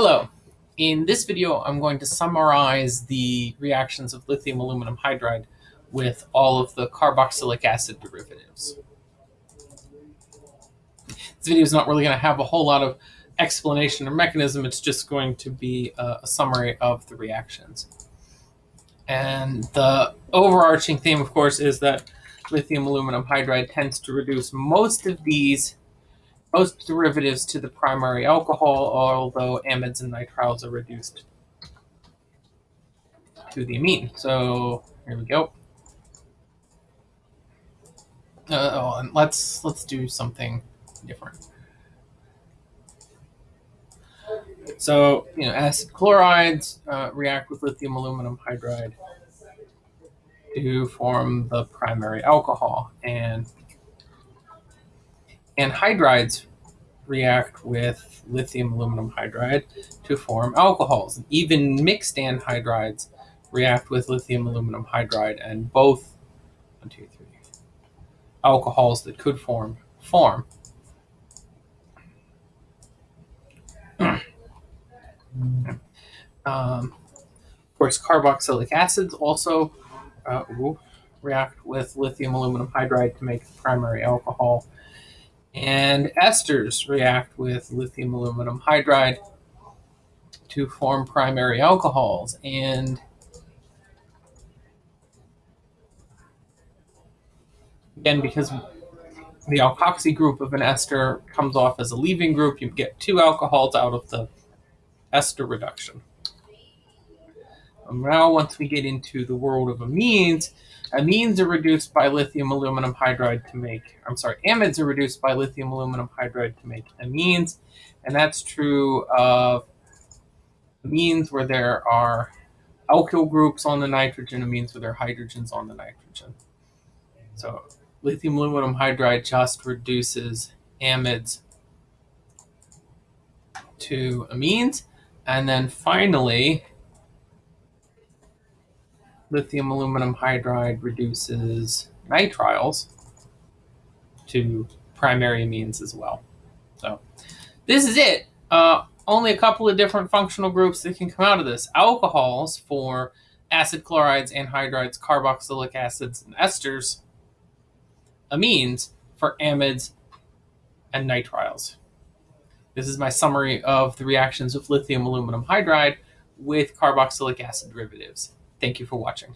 Hello. In this video, I'm going to summarize the reactions of lithium aluminum hydride with all of the carboxylic acid derivatives. This video is not really going to have a whole lot of explanation or mechanism. It's just going to be a, a summary of the reactions. And the overarching theme, of course, is that lithium aluminum hydride tends to reduce most of these most derivatives to the primary alcohol, although amides and nitriles are reduced to the amine. So here we go. Uh, oh, and let's let's do something different. So you know, acid chlorides uh, react with lithium aluminum hydride to form the primary alcohol, and anhydrides react with lithium aluminum hydride to form alcohols. Even mixed anhydrides react with lithium aluminum hydride and both one, two, three, alcohols that could form form. um, of course, carboxylic acids also uh, react with lithium aluminum hydride to make the primary alcohol. And esters react with lithium aluminum hydride to form primary alcohols. And again, because the alkoxy group of an ester comes off as a leaving group, you get two alcohols out of the ester reduction. Now, once we get into the world of amines, Amines are reduced by lithium aluminum hydride to make, I'm sorry, amides are reduced by lithium aluminum hydride to make amines. And that's true of amines where there are alkyl groups on the nitrogen, amines where there are hydrogens on the nitrogen. So lithium aluminum hydride just reduces amides to amines. And then finally, lithium aluminum hydride reduces nitriles to primary amines as well. So this is it. Uh, only a couple of different functional groups that can come out of this. Alcohols for acid chlorides, anhydrides, carboxylic acids, and esters. Amines for amides and nitriles. This is my summary of the reactions of lithium aluminum hydride with carboxylic acid derivatives. Thank you for watching.